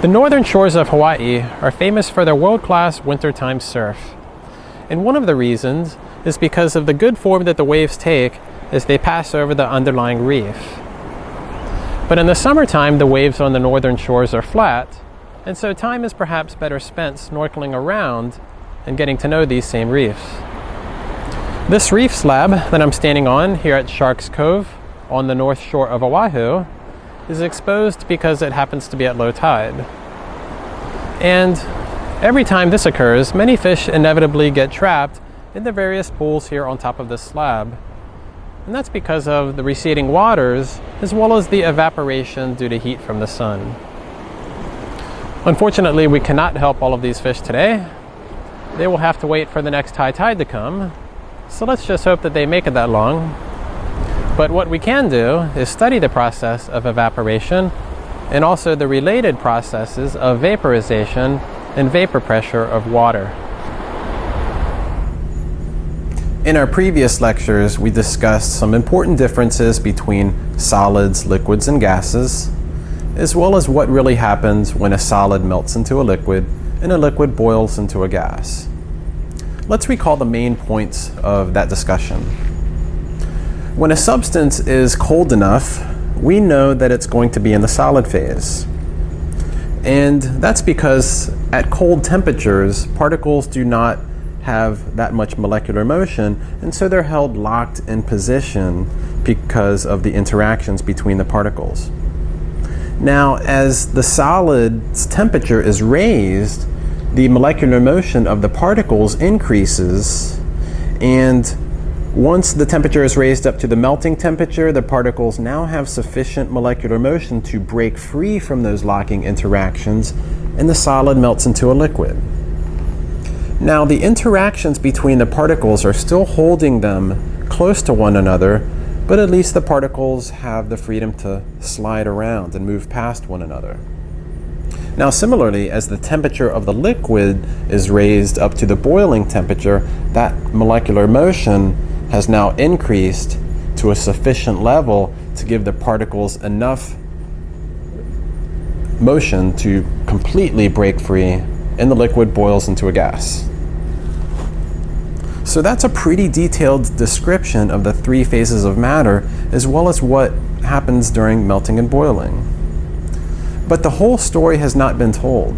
The northern shores of Hawaii are famous for their world-class wintertime surf. And one of the reasons is because of the good form that the waves take as they pass over the underlying reef. But in the summertime, the waves on the northern shores are flat, and so time is perhaps better spent snorkeling around and getting to know these same reefs. This reef slab that I'm standing on here at Sharks Cove on the north shore of Oahu is exposed because it happens to be at low tide. And every time this occurs, many fish inevitably get trapped in the various pools here on top of this slab. And that's because of the receding waters as well as the evaporation due to heat from the sun. Unfortunately, we cannot help all of these fish today. They will have to wait for the next high tide to come. So let's just hope that they make it that long but what we can do is study the process of evaporation and also the related processes of vaporization and vapor pressure of water. In our previous lectures, we discussed some important differences between solids, liquids, and gases, as well as what really happens when a solid melts into a liquid and a liquid boils into a gas. Let's recall the main points of that discussion. When a substance is cold enough, we know that it's going to be in the solid phase. And that's because at cold temperatures, particles do not have that much molecular motion, and so they're held locked in position because of the interactions between the particles. Now, as the solid's temperature is raised, the molecular motion of the particles increases, and once the temperature is raised up to the melting temperature, the particles now have sufficient molecular motion to break free from those locking interactions, and the solid melts into a liquid. Now, the interactions between the particles are still holding them close to one another, but at least the particles have the freedom to slide around and move past one another. Now, similarly, as the temperature of the liquid is raised up to the boiling temperature, that molecular motion has now increased to a sufficient level to give the particles enough motion to completely break free and the liquid boils into a gas. So that's a pretty detailed description of the three phases of matter as well as what happens during melting and boiling. But the whole story has not been told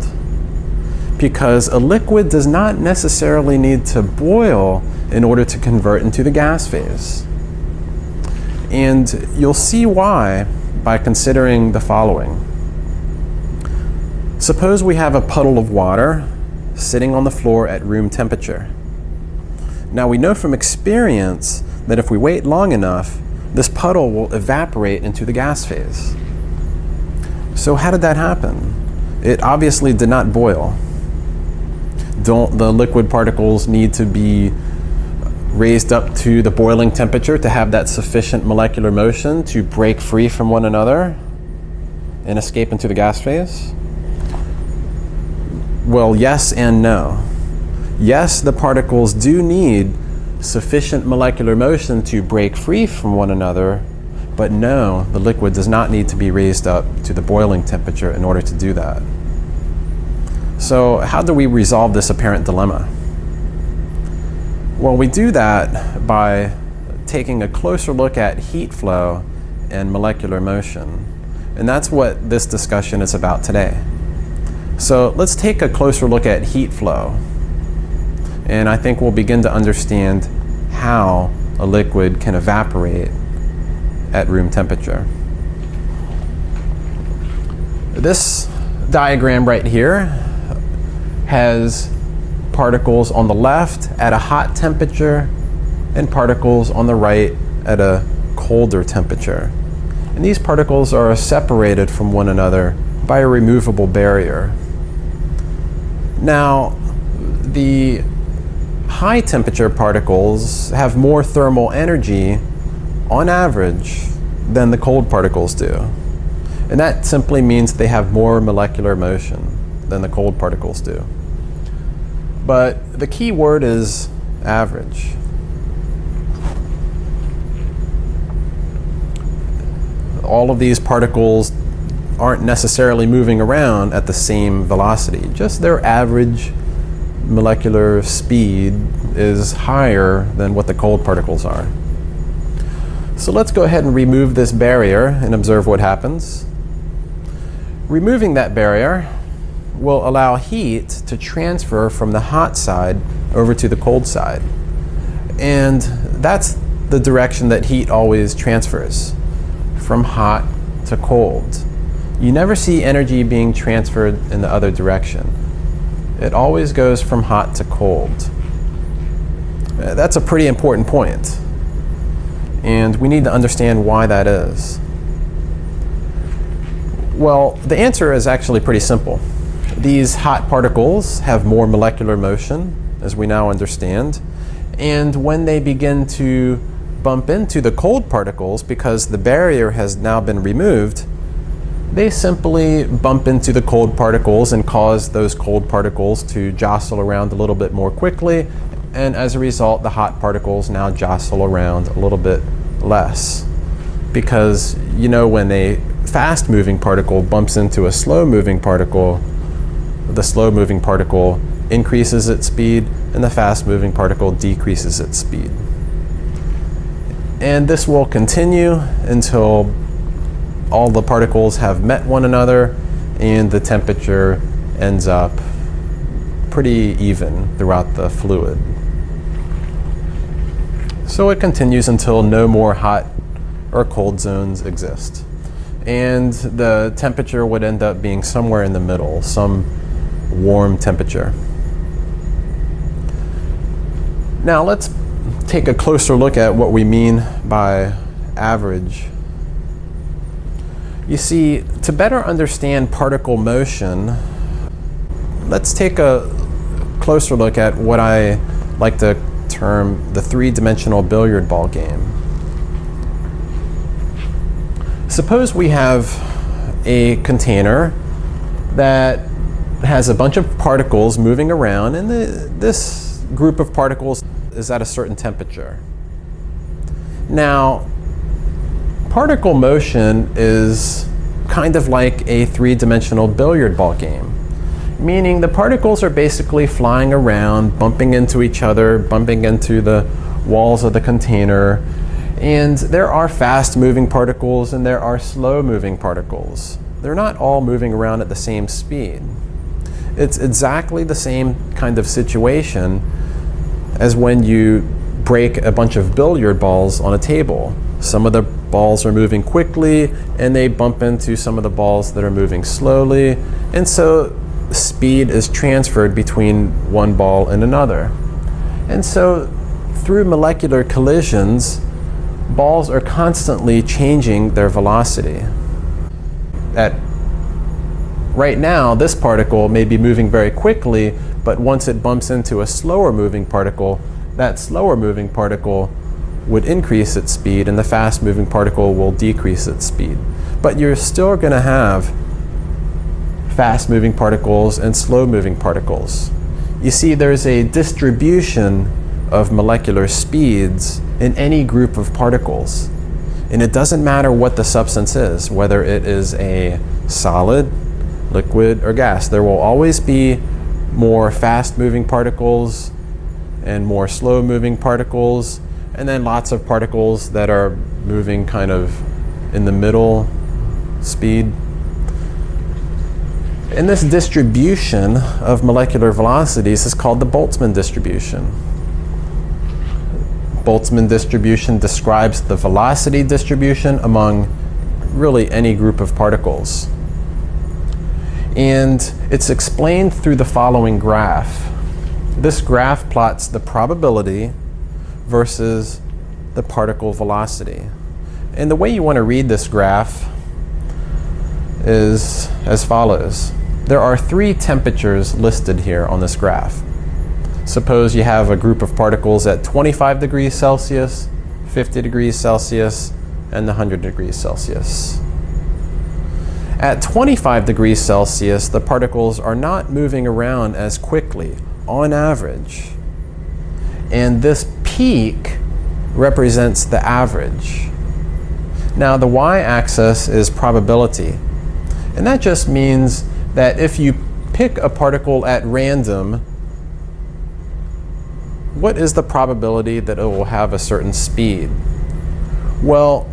because a liquid does not necessarily need to boil in order to convert into the gas phase. And you'll see why by considering the following. Suppose we have a puddle of water sitting on the floor at room temperature. Now we know from experience that if we wait long enough, this puddle will evaporate into the gas phase. So how did that happen? It obviously did not boil. Don't the liquid particles need to be raised up to the boiling temperature to have that sufficient molecular motion to break free from one another and escape into the gas phase? Well, yes and no. Yes, the particles do need sufficient molecular motion to break free from one another, but no, the liquid does not need to be raised up to the boiling temperature in order to do that. So how do we resolve this apparent dilemma? Well, we do that by taking a closer look at heat flow and molecular motion. And that's what this discussion is about today. So let's take a closer look at heat flow. And I think we'll begin to understand how a liquid can evaporate at room temperature. This diagram right here has particles on the left at a hot temperature and particles on the right at a colder temperature. And these particles are separated from one another by a removable barrier. Now, the high temperature particles have more thermal energy on average than the cold particles do. And that simply means they have more molecular motion than the cold particles do. But the key word is average. All of these particles aren't necessarily moving around at the same velocity. Just their average molecular speed is higher than what the cold particles are. So let's go ahead and remove this barrier and observe what happens. Removing that barrier will allow heat to transfer from the hot side over to the cold side. And that's the direction that heat always transfers, from hot to cold. You never see energy being transferred in the other direction. It always goes from hot to cold. That's a pretty important point. And we need to understand why that is. Well, the answer is actually pretty simple. These hot particles have more molecular motion, as we now understand. And when they begin to bump into the cold particles, because the barrier has now been removed, they simply bump into the cold particles and cause those cold particles to jostle around a little bit more quickly. And as a result, the hot particles now jostle around a little bit less. Because, you know, when a fast moving particle bumps into a slow moving particle, the slow moving particle increases its speed and the fast moving particle decreases its speed. And this will continue until all the particles have met one another and the temperature ends up pretty even throughout the fluid. So it continues until no more hot or cold zones exist. And the temperature would end up being somewhere in the middle, some warm temperature. Now let's take a closer look at what we mean by average. You see, to better understand particle motion, let's take a closer look at what I like to term the three-dimensional billiard ball game. Suppose we have a container that has a bunch of particles moving around and the, this group of particles is at a certain temperature. Now, particle motion is kind of like a three-dimensional billiard ball game meaning the particles are basically flying around, bumping into each other, bumping into the walls of the container. And there are fast moving particles and there are slow moving particles. They're not all moving around at the same speed. It's exactly the same kind of situation as when you break a bunch of billiard balls on a table. Some of the balls are moving quickly and they bump into some of the balls that are moving slowly. And so speed is transferred between one ball and another. And so through molecular collisions, balls are constantly changing their velocity. At right now, this particle may be moving very quickly, but once it bumps into a slower moving particle, that slower moving particle would increase its speed and the fast moving particle will decrease its speed. But you're still going to have fast moving particles and slow moving particles. You see there's a distribution of molecular speeds in any group of particles. And it doesn't matter what the substance is, whether it is a solid, liquid, or gas. There will always be more fast moving particles and more slow moving particles, and then lots of particles that are moving kind of in the middle speed. And this distribution of molecular velocities is called the Boltzmann distribution. Boltzmann distribution describes the velocity distribution among really any group of particles. And it's explained through the following graph. This graph plots the probability versus the particle velocity. And the way you want to read this graph is as follows. There are three temperatures listed here on this graph. Suppose you have a group of particles at 25 degrees Celsius, 50 degrees Celsius, and 100 degrees Celsius. At 25 degrees Celsius, the particles are not moving around as quickly, on average. And this peak represents the average. Now the y-axis is probability. And that just means that if you pick a particle at random, what is the probability that it will have a certain speed? Well,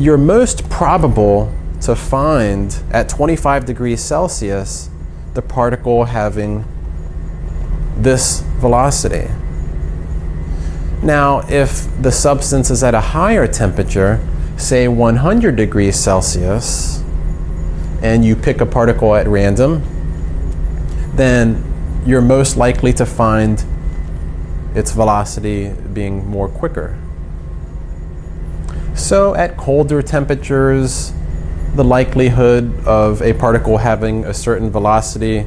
you're most probable to find at 25 degrees Celsius the particle having this velocity. Now, if the substance is at a higher temperature, say 100 degrees Celsius, and you pick a particle at random, then you're most likely to find its velocity being more quicker. So at colder temperatures, the likelihood of a particle having a certain velocity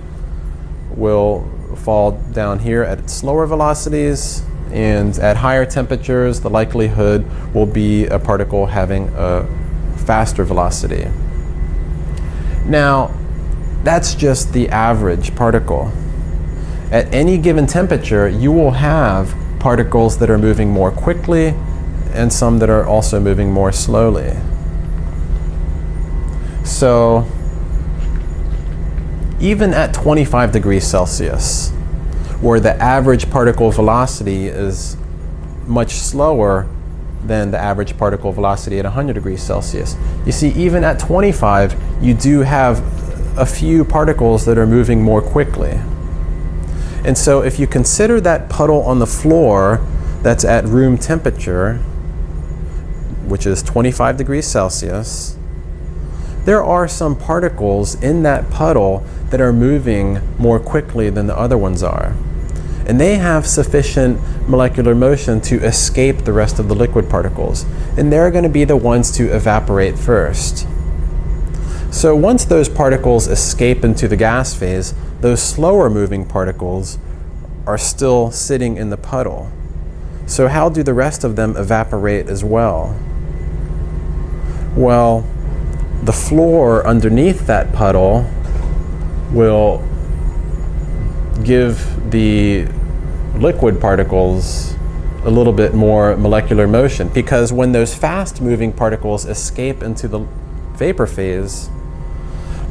will fall down here at slower velocities and at higher temperatures the likelihood will be a particle having a faster velocity. Now that's just the average particle. At any given temperature you will have particles that are moving more quickly and some that are also moving more slowly. So even at 25 degrees Celsius, where the average particle velocity is much slower than the average particle velocity at 100 degrees Celsius. You see, even at 25, you do have a few particles that are moving more quickly. And so if you consider that puddle on the floor that's at room temperature, which is 25 degrees Celsius, there are some particles in that puddle that are moving more quickly than the other ones are. And they have sufficient molecular motion to escape the rest of the liquid particles. And they're going to be the ones to evaporate first. So once those particles escape into the gas phase, those slower moving particles are still sitting in the puddle. So how do the rest of them evaporate as well? Well, the floor underneath that puddle will give the liquid particles a little bit more molecular motion because when those fast moving particles escape into the vapor phase,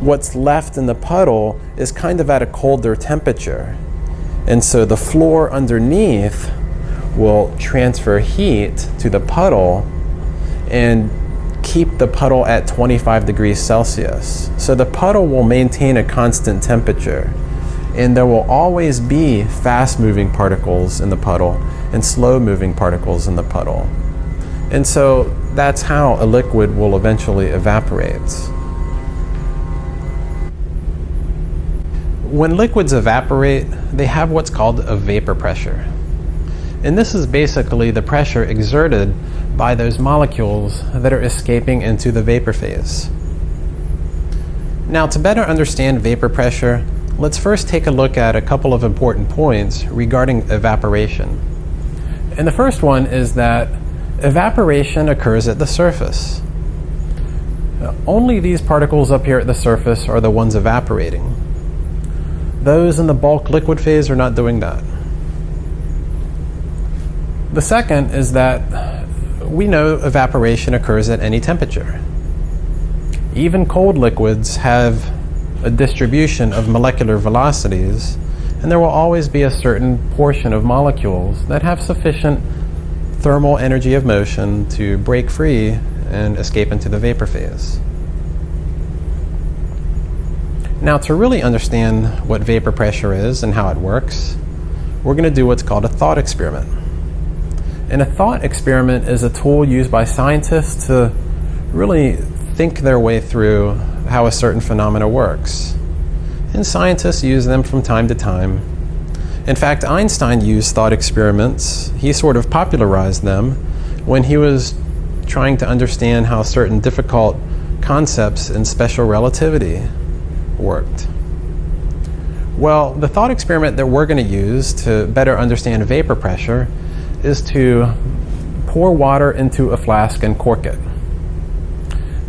what's left in the puddle is kind of at a colder temperature. And so the floor underneath will transfer heat to the puddle and keep the puddle at 25 degrees Celsius. So the puddle will maintain a constant temperature. And there will always be fast moving particles in the puddle and slow moving particles in the puddle. And so that's how a liquid will eventually evaporate. When liquids evaporate, they have what's called a vapor pressure. And this is basically the pressure exerted by those molecules that are escaping into the vapor phase. Now to better understand vapor pressure, let's first take a look at a couple of important points regarding evaporation. And the first one is that evaporation occurs at the surface. Only these particles up here at the surface are the ones evaporating. Those in the bulk liquid phase are not doing that. The second is that we know evaporation occurs at any temperature. Even cold liquids have a distribution of molecular velocities, and there will always be a certain portion of molecules that have sufficient thermal energy of motion to break free and escape into the vapor phase. Now to really understand what vapor pressure is and how it works, we're going to do what's called a thought experiment. And a thought experiment is a tool used by scientists to really think their way through how a certain phenomena works. And scientists use them from time to time. In fact, Einstein used thought experiments. He sort of popularized them when he was trying to understand how certain difficult concepts in special relativity worked. Well, the thought experiment that we're going to use to better understand vapor pressure is to pour water into a flask and cork it.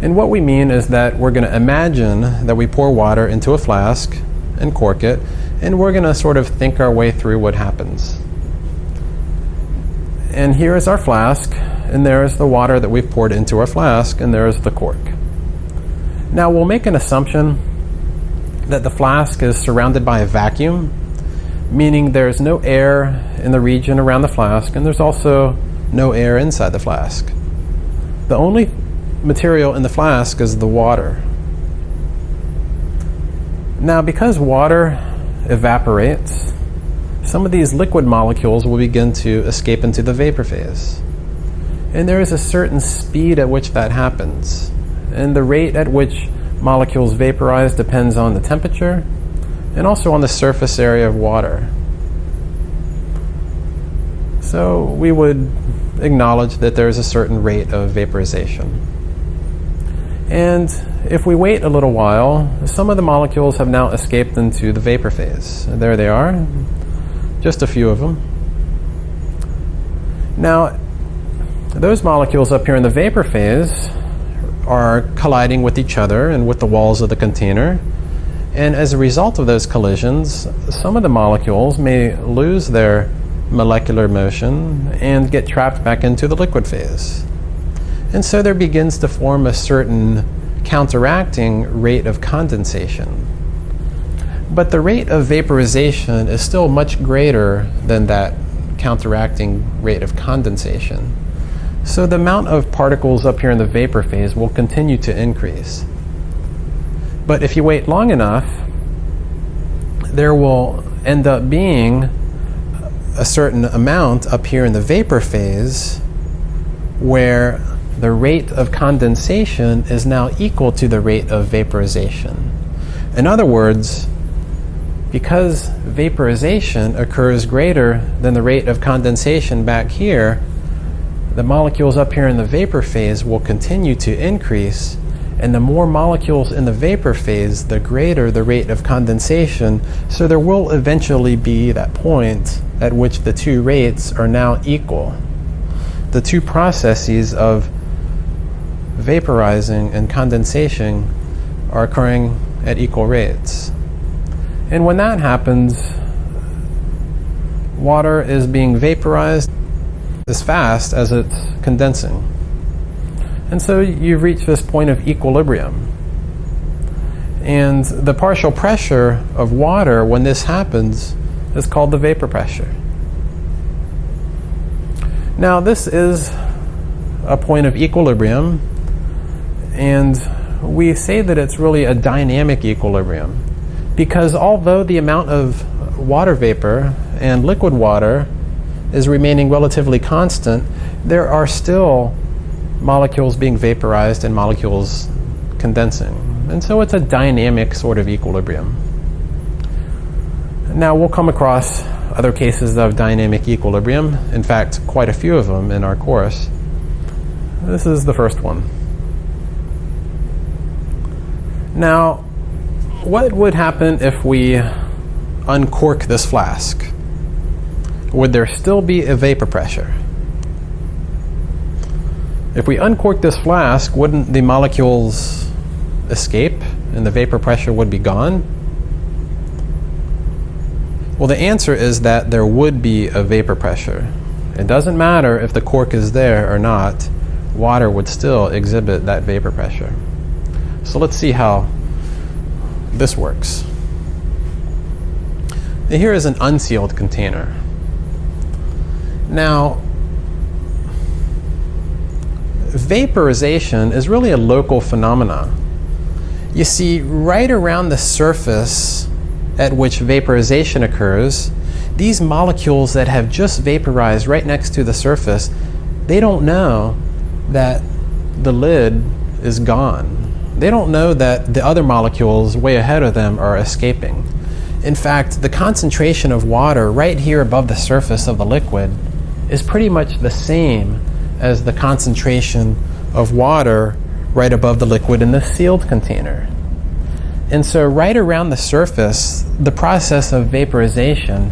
And what we mean is that we're going to imagine that we pour water into a flask and cork it, and we're going to sort of think our way through what happens. And here is our flask, and there is the water that we've poured into our flask, and there is the cork. Now we'll make an assumption that the flask is surrounded by a vacuum, meaning there's no air in the region around the flask, and there's also no air inside the flask. The only material in the flask is the water. Now, because water evaporates, some of these liquid molecules will begin to escape into the vapor phase. And there is a certain speed at which that happens. And the rate at which molecules vaporize depends on the temperature and also on the surface area of water. So we would acknowledge that there is a certain rate of vaporization. And if we wait a little while, some of the molecules have now escaped into the vapor phase. There they are, just a few of them. Now, those molecules up here in the vapor phase are colliding with each other and with the walls of the container. And as a result of those collisions, some of the molecules may lose their molecular motion and get trapped back into the liquid phase. And so there begins to form a certain counteracting rate of condensation. But the rate of vaporization is still much greater than that counteracting rate of condensation. So the amount of particles up here in the vapor phase will continue to increase. But if you wait long enough, there will end up being a certain amount up here in the vapor phase where the rate of condensation is now equal to the rate of vaporization. In other words, because vaporization occurs greater than the rate of condensation back here, the molecules up here in the vapor phase will continue to increase and the more molecules in the vapor phase, the greater the rate of condensation. So there will eventually be that point at which the two rates are now equal. The two processes of vaporizing and condensation are occurring at equal rates. And when that happens, water is being vaporized as fast as it's condensing. And so you've reached this point of equilibrium. And the partial pressure of water when this happens is called the vapor pressure. Now, this is a point of equilibrium, and we say that it's really a dynamic equilibrium because although the amount of water vapor and liquid water is remaining relatively constant, there are still molecules being vaporized and molecules condensing. And so it's a dynamic sort of equilibrium. Now we'll come across other cases of dynamic equilibrium, in fact, quite a few of them in our course. This is the first one. Now, what would happen if we uncork this flask? would there still be a vapor pressure? If we uncork this flask, wouldn't the molecules escape and the vapor pressure would be gone? Well, the answer is that there would be a vapor pressure. It doesn't matter if the cork is there or not, water would still exhibit that vapor pressure. So let's see how this works. Now here is an unsealed container. Now, vaporization is really a local phenomena. You see, right around the surface at which vaporization occurs, these molecules that have just vaporized right next to the surface, they don't know that the lid is gone. They don't know that the other molecules way ahead of them are escaping. In fact, the concentration of water right here above the surface of the liquid is pretty much the same as the concentration of water right above the liquid in the sealed container. And so right around the surface, the process of vaporization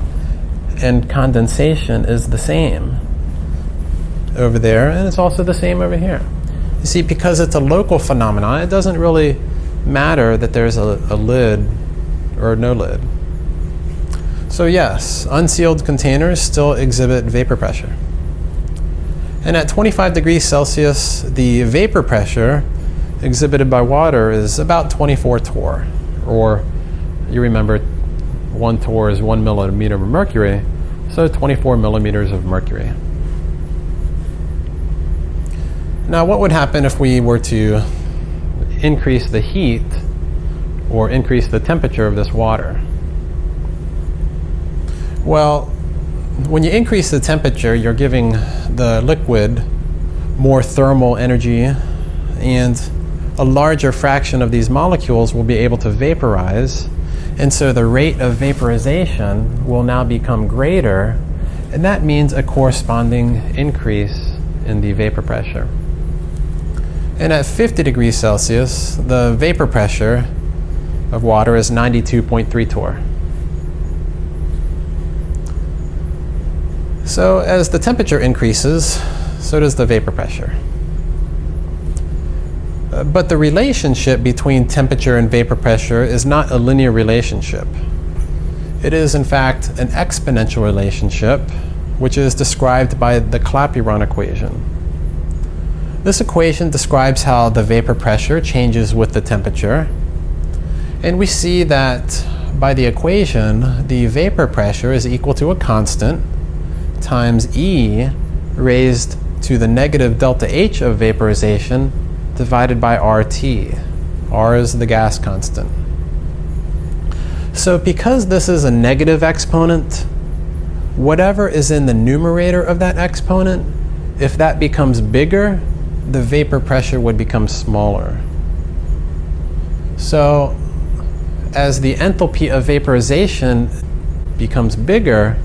and condensation is the same over there, and it's also the same over here. You see, because it's a local phenomenon, it doesn't really matter that there's a, a lid or no lid. So yes, unsealed containers still exhibit vapor pressure. And at 25 degrees Celsius, the vapor pressure exhibited by water is about 24 torr, or you remember one torr is one millimeter of mercury, so 24 millimeters of mercury. Now, what would happen if we were to increase the heat or increase the temperature of this water? Well, when you increase the temperature, you're giving the liquid more thermal energy and a larger fraction of these molecules will be able to vaporize. And so the rate of vaporization will now become greater, and that means a corresponding increase in the vapor pressure. And at 50 degrees Celsius, the vapor pressure of water is 92.3 torr. So as the temperature increases, so does the vapor pressure. Uh, but the relationship between temperature and vapor pressure is not a linear relationship. It is, in fact, an exponential relationship, which is described by the Clapeyron equation. This equation describes how the vapor pressure changes with the temperature. And we see that by the equation, the vapor pressure is equal to a constant times E raised to the negative delta H of vaporization divided by RT. R is the gas constant. So because this is a negative exponent, whatever is in the numerator of that exponent, if that becomes bigger, the vapor pressure would become smaller. So as the enthalpy of vaporization becomes bigger,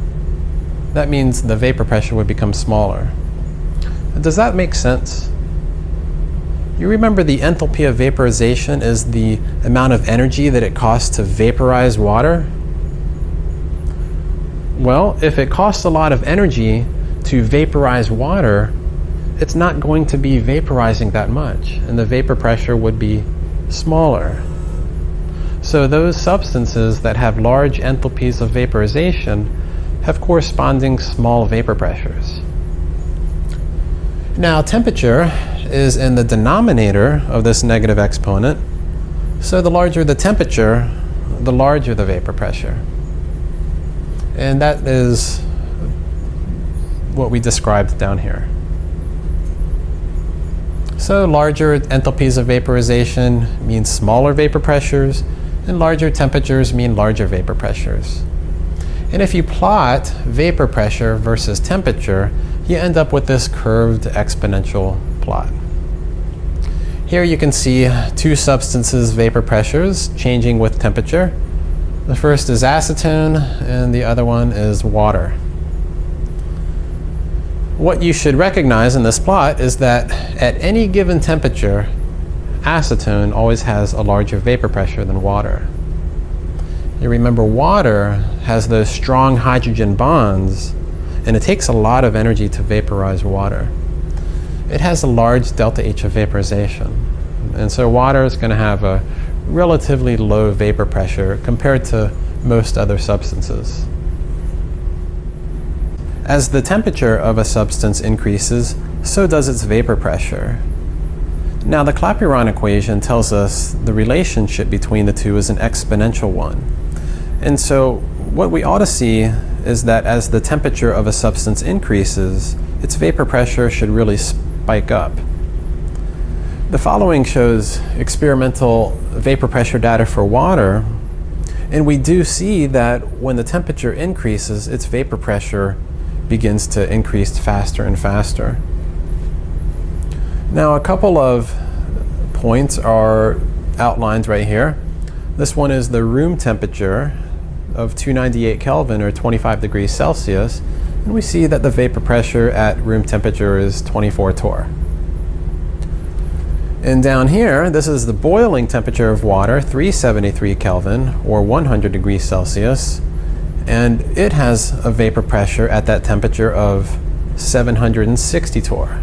that means the vapor pressure would become smaller. Does that make sense? You remember the enthalpy of vaporization is the amount of energy that it costs to vaporize water? Well, if it costs a lot of energy to vaporize water, it's not going to be vaporizing that much, and the vapor pressure would be smaller. So those substances that have large enthalpies of vaporization have corresponding small vapor pressures. Now temperature is in the denominator of this negative exponent, so the larger the temperature, the larger the vapor pressure. And that is what we described down here. So larger enthalpies of vaporization mean smaller vapor pressures, and larger temperatures mean larger vapor pressures. And if you plot vapor pressure versus temperature, you end up with this curved exponential plot. Here you can see two substances' vapor pressures changing with temperature. The first is acetone, and the other one is water. What you should recognize in this plot is that at any given temperature, acetone always has a larger vapor pressure than water. You remember water has those strong hydrogen bonds, and it takes a lot of energy to vaporize water. It has a large delta H of vaporization. And so water is going to have a relatively low vapor pressure compared to most other substances. As the temperature of a substance increases, so does its vapor pressure. Now the Clapeyron equation tells us the relationship between the two is an exponential one. And so what we ought to see is that as the temperature of a substance increases, its vapor pressure should really spike up. The following shows experimental vapor pressure data for water, and we do see that when the temperature increases, its vapor pressure begins to increase faster and faster. Now a couple of points are outlined right here. This one is the room temperature of 298 Kelvin or 25 degrees Celsius and we see that the vapor pressure at room temperature is 24 torr. And down here, this is the boiling temperature of water, 373 Kelvin or 100 degrees Celsius and it has a vapor pressure at that temperature of 760 torr.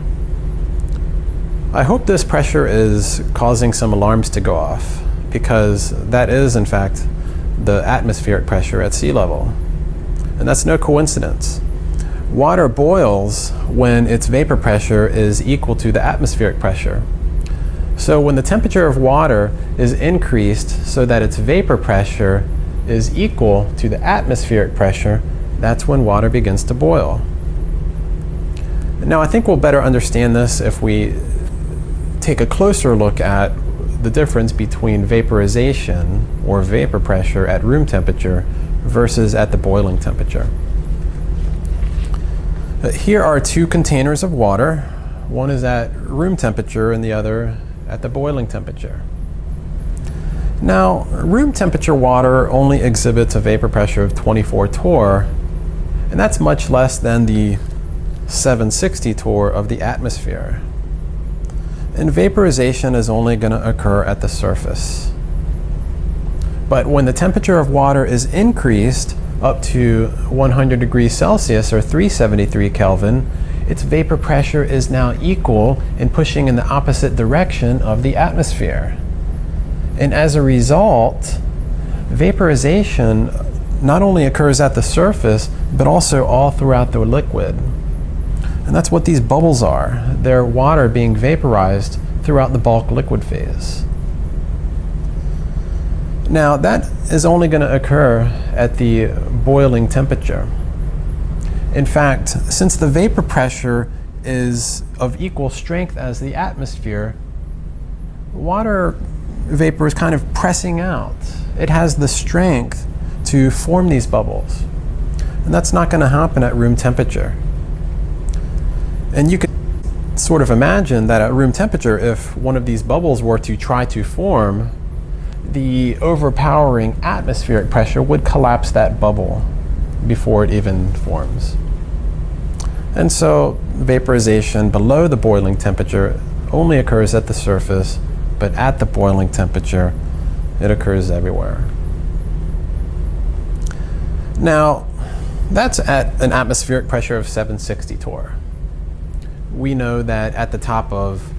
I hope this pressure is causing some alarms to go off because that is in fact the atmospheric pressure at sea level. And that's no coincidence. Water boils when its vapor pressure is equal to the atmospheric pressure. So when the temperature of water is increased so that its vapor pressure is equal to the atmospheric pressure, that's when water begins to boil. Now I think we'll better understand this if we take a closer look at the difference between vaporization or vapor pressure at room temperature versus at the boiling temperature. Uh, here are two containers of water. One is at room temperature and the other at the boiling temperature. Now, room temperature water only exhibits a vapor pressure of 24 torr, and that's much less than the 760 torr of the atmosphere. And vaporization is only going to occur at the surface. But when the temperature of water is increased up to 100 degrees Celsius or 373 Kelvin, its vapor pressure is now equal and pushing in the opposite direction of the atmosphere. And as a result, vaporization not only occurs at the surface, but also all throughout the liquid. And that's what these bubbles are. They're water being vaporized throughout the bulk liquid phase. Now, that is only going to occur at the boiling temperature. In fact, since the vapor pressure is of equal strength as the atmosphere, water vapor is kind of pressing out. It has the strength to form these bubbles. And that's not going to happen at room temperature. And you can sort of imagine that at room temperature, if one of these bubbles were to try to form, the overpowering atmospheric pressure would collapse that bubble before it even forms. And so vaporization below the boiling temperature only occurs at the surface, but at the boiling temperature, it occurs everywhere. Now, that's at an atmospheric pressure of 760 torr. We know that at the top of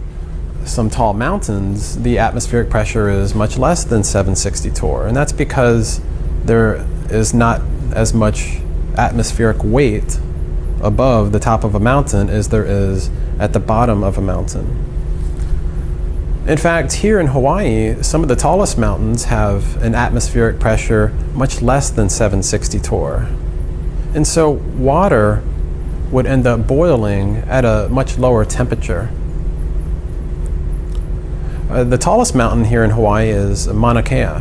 some tall mountains, the atmospheric pressure is much less than 760 torr, and that's because there is not as much atmospheric weight above the top of a mountain as there is at the bottom of a mountain. In fact, here in Hawaii, some of the tallest mountains have an atmospheric pressure much less than 760 torr. And so water would end up boiling at a much lower temperature. Uh, the tallest mountain here in Hawaii is Mauna Kea.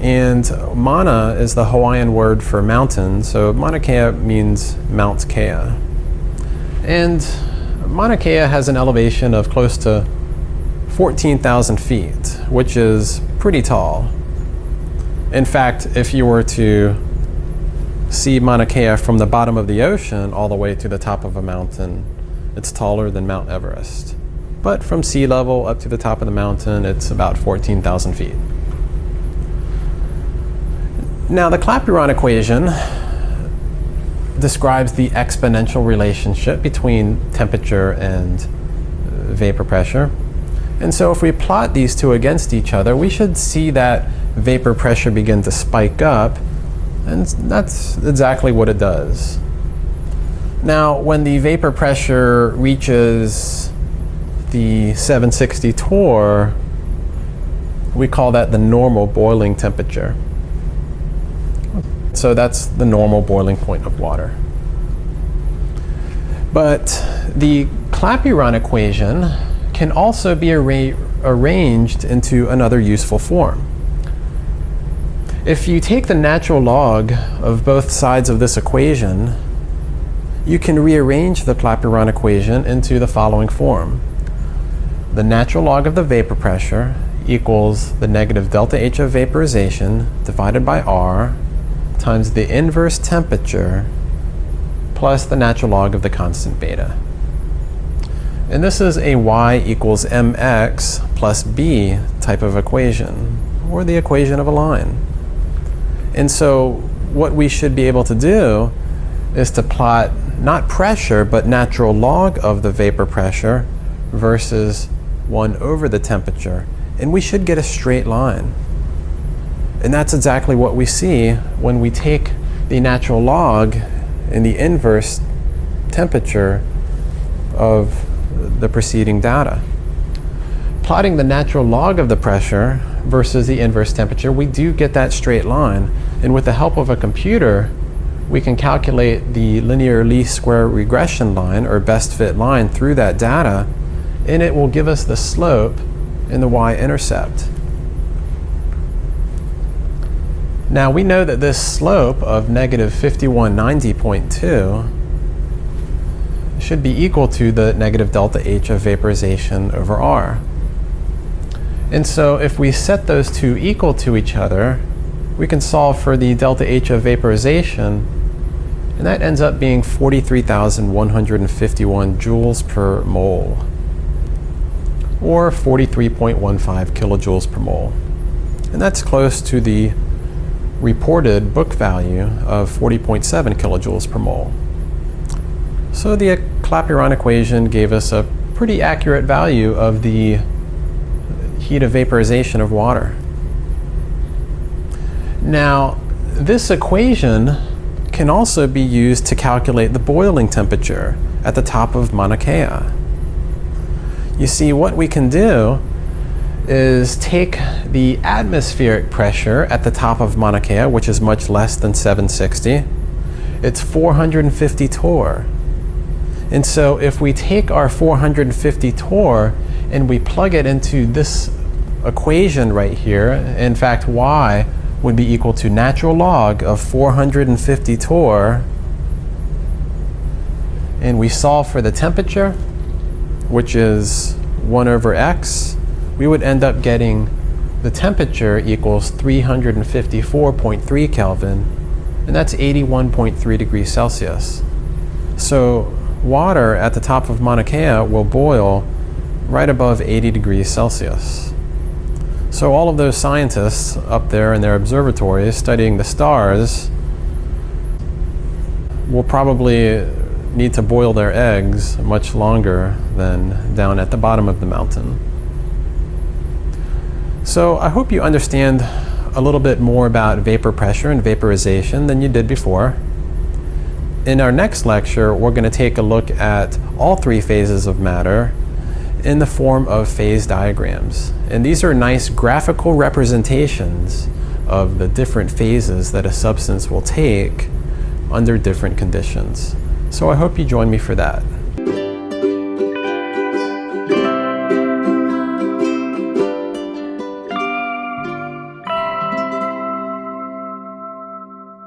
And Mauna is the Hawaiian word for mountain, so Mauna Kea means Mount Kea. And Mauna Kea has an elevation of close to 14,000 feet, which is pretty tall. In fact, if you were to see Mauna Kea from the bottom of the ocean all the way to the top of a mountain, it's taller than Mount Everest. But from sea level up to the top of the mountain, it's about 14,000 feet. Now, the Clapeyron equation describes the exponential relationship between temperature and uh, vapor pressure. And so if we plot these two against each other, we should see that vapor pressure begin to spike up, and that's exactly what it does. Now, when the vapor pressure reaches the 760 torr, we call that the normal boiling temperature. So that's the normal boiling point of water. But the Clapeyron equation can also be arra arranged into another useful form. If you take the natural log of both sides of this equation, you can rearrange the Clapeyron equation into the following form. The natural log of the vapor pressure equals the negative delta H of vaporization divided by R times the inverse temperature plus the natural log of the constant beta. And this is a y equals mx plus b type of equation, or the equation of a line. And so what we should be able to do is to plot not pressure, but natural log of the vapor pressure versus 1 over the temperature. And we should get a straight line. And that's exactly what we see when we take the natural log and the inverse temperature of the preceding data. plotting the natural log of the pressure versus the inverse temperature, we do get that straight line. And with the help of a computer, we can calculate the linear least square regression line, or best fit line, through that data, and it will give us the slope and the y-intercept. Now we know that this slope of negative 5190.2 should be equal to the negative delta H of vaporization over R. And so if we set those two equal to each other, we can solve for the delta H of vaporization, and that ends up being 43,151 joules per mole, or 43.15 kilojoules per mole. And that's close to the reported book value of 40.7 kilojoules per mole. So the Clapeyron equation gave us a pretty accurate value of the heat of vaporization of water. Now, this equation can also be used to calculate the boiling temperature at the top of Mauna Kea. You see, what we can do is take the atmospheric pressure at the top of Mauna Kea, which is much less than 760. It's 450 torr. And so if we take our 450 torr and we plug it into this equation right here, in fact y would be equal to natural log of 450 torr, and we solve for the temperature, which is 1 over x, we would end up getting the temperature equals 354.3 Kelvin, and that's 81.3 degrees Celsius. So water at the top of Mauna Kea will boil right above 80 degrees Celsius. So all of those scientists up there in their observatories studying the stars will probably need to boil their eggs much longer than down at the bottom of the mountain. So I hope you understand a little bit more about vapor pressure and vaporization than you did before. In our next lecture, we're going to take a look at all three phases of matter in the form of phase diagrams. And these are nice graphical representations of the different phases that a substance will take under different conditions. So I hope you join me for that.